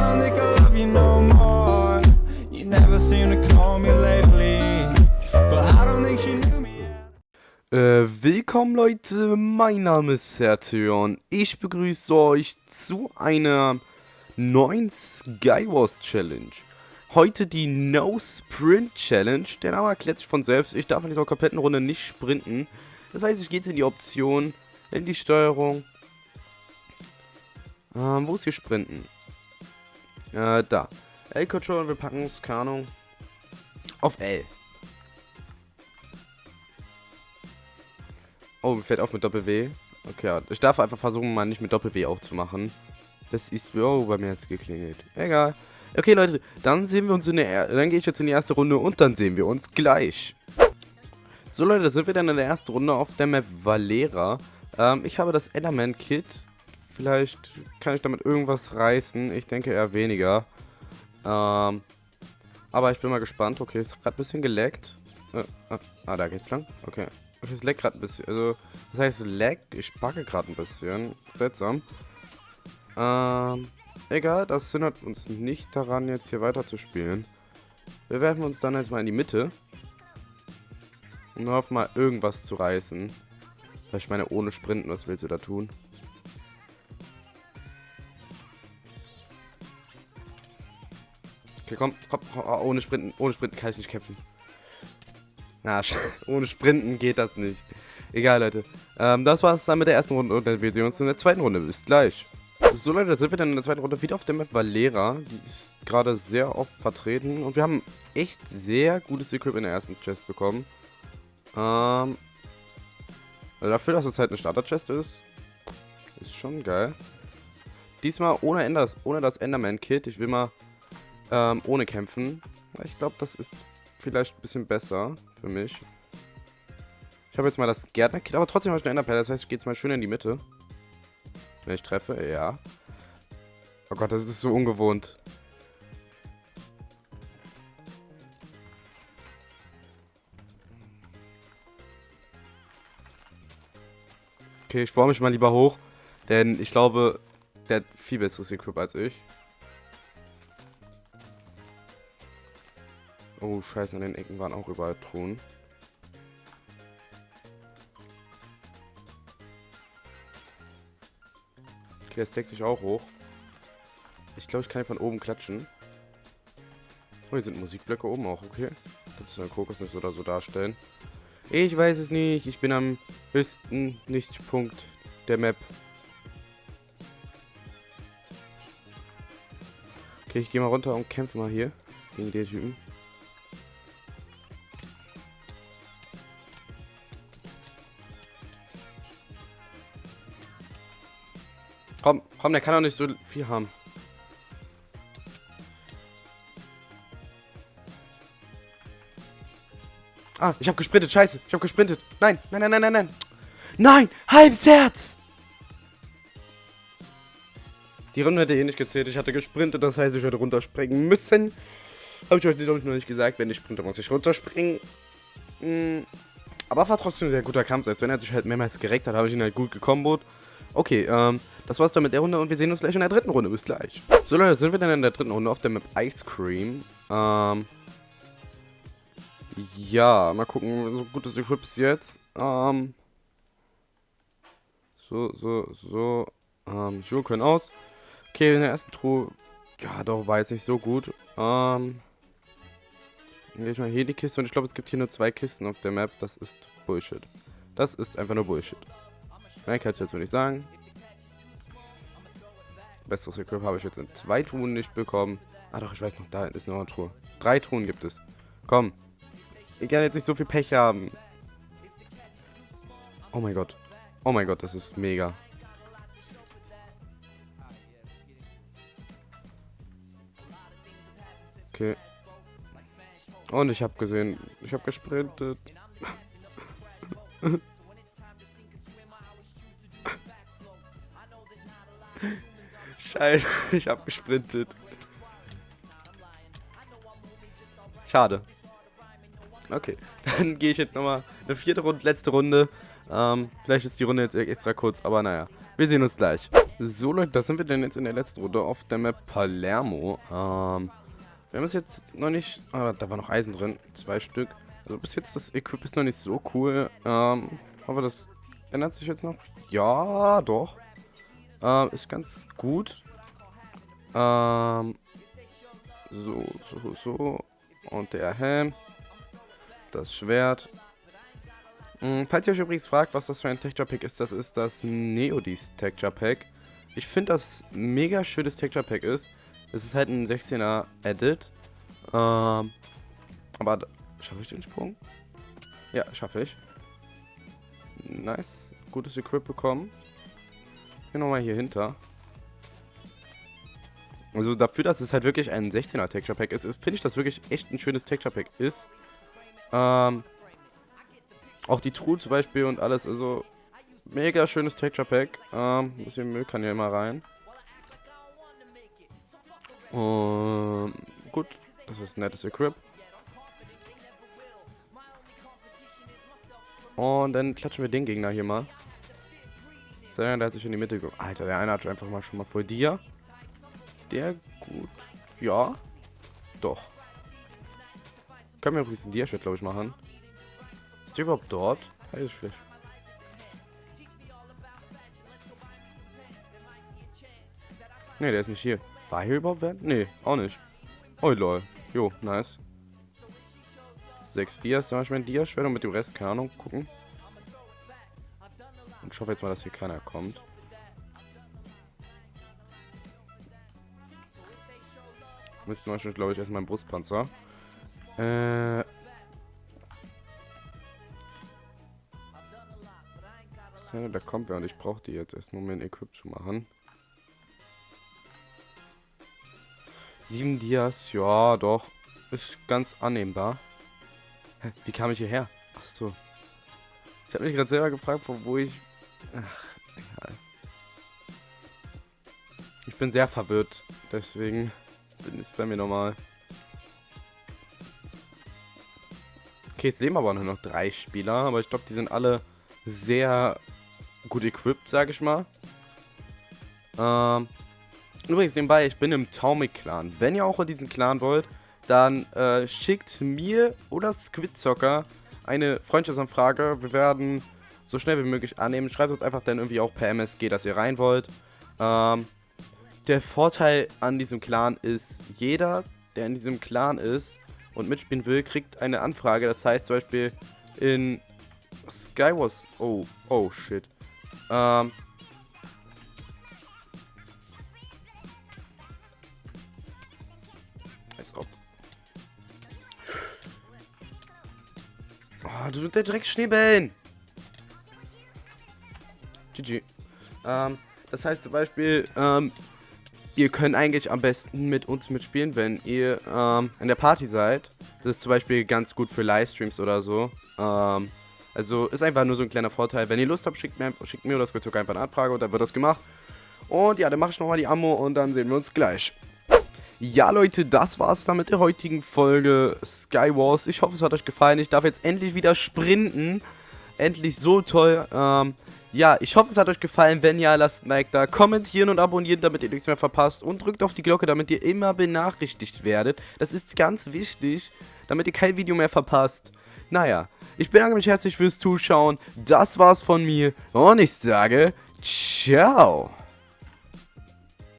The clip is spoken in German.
don't think I love you no more. You never seem to call me lately. But I don't think she knew me. Äh, willkommen Leute, mein Name ist Sertion. Ich begrüße euch zu einer neuen Skywars Challenge. Heute die No Sprint Challenge. Der Name erklärt sich von selbst. Ich darf in dieser kompletten Runde nicht sprinten. Das heißt, ich gehe jetzt in die Option, in die Steuerung. Ähm, wo ist hier Sprinten? Äh, da. L-Control, wir packen es, keine Ahnung, auf L. Oh, mir fällt auf mit Doppel-W. Okay, ich darf einfach versuchen, mal nicht mit Doppel-W auch zu machen. Das ist, oh, bei mir jetzt geklingelt. Egal. Okay, Leute, dann sehen wir uns in der, dann gehe ich jetzt in die erste Runde und dann sehen wir uns gleich. So, Leute, da sind wir dann in der ersten Runde auf der Map Valera. Ähm, ich habe das Enderman-Kit. Vielleicht kann ich damit irgendwas reißen. Ich denke eher weniger. Ähm, aber ich bin mal gespannt. Okay, ist gerade ein bisschen geleckt. Äh, ah, ah, da geht's lang. Okay. Okay, es leckt gerade ein bisschen. Also, das heißt lag. Ich backe gerade ein bisschen. Seltsam. Ähm, egal. Das hindert uns nicht daran, jetzt hier weiter zu spielen. Wir werfen uns dann jetzt mal in die Mitte. Und hoffen mal, irgendwas zu reißen. Weil ich meine, ohne Sprinten, was willst du da tun? Okay, komm, komm, ohne Sprinten, ohne Sprinten kann ich nicht kämpfen. Na, ohne Sprinten geht das nicht. Egal, Leute. Ähm, das war's dann mit der ersten Runde und wir sehen uns in der zweiten Runde. Bis gleich. So, Leute, da sind wir dann in der zweiten Runde wieder auf der Map Valera. Die ist gerade sehr oft vertreten und wir haben echt sehr gutes Equip in der ersten Chest bekommen. Ähm, also dafür, dass es halt eine Starter-Chest ist, ist schon geil. Diesmal ohne, Enders, ohne das Enderman-Kit. Ich will mal ähm, ohne kämpfen. Ich glaube, das ist vielleicht ein bisschen besser für mich. Ich habe jetzt mal das Gärtner-Kit, aber trotzdem habe ich eine Enderperle. Das heißt, ich gehe jetzt mal schön in die Mitte. Wenn ich treffe, ja. Oh Gott, das ist so ungewohnt. Okay, ich baue mich mal lieber hoch. Denn ich glaube, der hat viel besseres Equip als ich. Oh, scheiße, an den Ecken waren auch überall Truhen. Okay, es deckt sich auch hoch. Ich glaube, ich kann von oben klatschen. Oh, hier sind Musikblöcke oben auch, okay. Das ist ein Kokosnuss oder so darstellen. Ich weiß es nicht. Ich bin am höchsten Nichtpunkt der Map. Okay, ich gehe mal runter und kämpfe mal hier gegen den Typen. Komm, komm, der kann doch nicht so viel haben. Ah, ich habe gesprintet. Scheiße, ich habe gesprintet. Nein, nein, nein, nein, nein, nein. Nein, halbes Herz. Die Runde hätte eh nicht gezählt. Ich hatte gesprintet, das heißt, ich hätte runterspringen müssen. Habe ich euch, glaube ich, noch nicht gesagt. Wenn ich sprinte, muss ich runterspringen. Hm. Aber war trotzdem ein sehr guter Kampf. Als wenn er sich halt mehrmals gereckt hat, habe ich ihn halt gut gekombot. Okay, ähm, das war's dann mit der Runde und wir sehen uns gleich in der dritten Runde. Bis gleich. So Leute, sind wir dann in der dritten Runde auf der Map Ice Cream. Ähm, ja, mal gucken, so gut ist die bis jetzt. Ähm, so, so, so. Ähm, Schuhe können aus. Okay, in der ersten Truhe. Ja, doch, war jetzt nicht so gut. Ähm, dann gehe ich mal hier die Kiste und ich glaube, es gibt hier nur zwei Kisten auf der Map. Das ist Bullshit. Das ist einfach nur Bullshit. Mehr kann ich jetzt ich sagen. Besseres Equip habe ich jetzt in zwei Truhen nicht bekommen. Ah doch, ich weiß noch, da ist noch eine Truhe. Drei Truhen gibt es. Komm. Ich kann jetzt nicht so viel Pech haben. Oh mein Gott. Oh mein Gott, das ist mega. Okay. Und ich habe gesehen, ich habe gesprintet. Scheiße, ich habe gesprintet. Schade. Okay, dann gehe ich jetzt nochmal eine vierte Runde, letzte Runde. Ähm, vielleicht ist die Runde jetzt extra kurz, aber naja. Wir sehen uns gleich. So Leute, da sind wir denn jetzt in der letzten Runde auf der Map Palermo. Ähm, wir haben es jetzt noch nicht... Ah, da war noch Eisen drin. Zwei Stück. Also bis jetzt das Equip ist noch nicht so cool. Ähm, aber das ändert sich jetzt noch. Ja, doch. Ähm, ist ganz gut. Ähm, so, so, so. Und der Helm. Das Schwert. Hm, falls ihr euch übrigens fragt, was das für ein Texture Pack ist, das ist das Neodis Texture Pack. Ich finde, das mega schönes Texture Pack ist. Es ist halt ein 16er Edit. Ähm, aber schaffe ich den Sprung? Ja, schaffe ich. Nice. Gutes Equip bekommen. Hier nochmal hier hinter. Also dafür, dass es halt wirklich ein 16er Texture Pack ist, ist finde ich das wirklich echt ein schönes Texture Pack ist. Ähm, auch die Truhe zum Beispiel und alles, also Mega schönes Texture Pack. Ähm, ein bisschen Müll kann hier immer rein. Und gut, das ist ein nettes Equip. Und dann klatschen wir den Gegner hier mal. Sehr, der hat sich in die Mitte ge Alter, der eine hat einfach mal schon mal vor dir. Der gut. Ja. Doch. Können wir übrigens ein Dia-Shit, glaube ich, machen. Ist der überhaupt dort? Hey, ist vielleicht. Ne, der ist nicht hier. War hier überhaupt wer? Ne, auch nicht. Oh lol. Jo, nice. Sechs Dias, da ich mein Dias-Schwert und mit dem Rest, keine Ahnung, gucken. Und ich hoffe jetzt mal, dass hier keiner kommt. Müssten wir schon, glaube ich, erstmal ein Brustpanzer. Äh. Da kommt wer und ich brauche die jetzt erstmal, um mir ein Equip zu machen. Sieben Dias, ja, doch. Ist ganz annehmbar. Hä, wie kam ich hierher? Ach so. Ich habe mich gerade selber gefragt, von wo ich... Ach, egal. Ich bin sehr verwirrt. Deswegen bin ich bei mir normal. Okay, es leben aber nur noch drei Spieler. Aber ich glaube, die sind alle sehr gut equipped, sage ich mal. Ähm, Übrigens nebenbei, ich bin im Taumic-Clan. Wenn ihr auch in diesen Clan wollt, dann äh, schickt mir oder Squidzocker eine Freundschaftsanfrage. Wir werden so schnell wie möglich annehmen. Schreibt uns einfach dann irgendwie auch per MSG, dass ihr rein wollt. Ähm, der Vorteil an diesem Clan ist, jeder, der in diesem Clan ist und mitspielen will, kriegt eine Anfrage. Das heißt zum Beispiel in Skywars... Oh, oh shit. Ähm, Oh, du mit der direkt Schneebällen. GG. Ähm, das heißt zum Beispiel, ähm, ihr könnt eigentlich am besten mit uns mitspielen, wenn ihr ähm, in der Party seid. Das ist zum Beispiel ganz gut für Livestreams oder so. Ähm, also ist einfach nur so ein kleiner Vorteil. Wenn ihr Lust habt, schickt mir, schickt mir oder Squidzock einfach eine Anfrage und dann wird das gemacht. Und ja, dann mache ich nochmal die Ammo und dann sehen wir uns gleich. Ja, Leute, das war's dann mit der heutigen Folge Skywars. Ich hoffe, es hat euch gefallen. Ich darf jetzt endlich wieder sprinten. Endlich so toll. Ähm, ja, ich hoffe, es hat euch gefallen. Wenn ja, lasst ein Like da. Kommentieren und abonnieren, damit ihr nichts mehr verpasst. Und drückt auf die Glocke, damit ihr immer benachrichtigt werdet. Das ist ganz wichtig, damit ihr kein Video mehr verpasst. Naja, ich bedanke mich herzlich fürs Zuschauen. Das war's von mir. Und ich sage, ciao.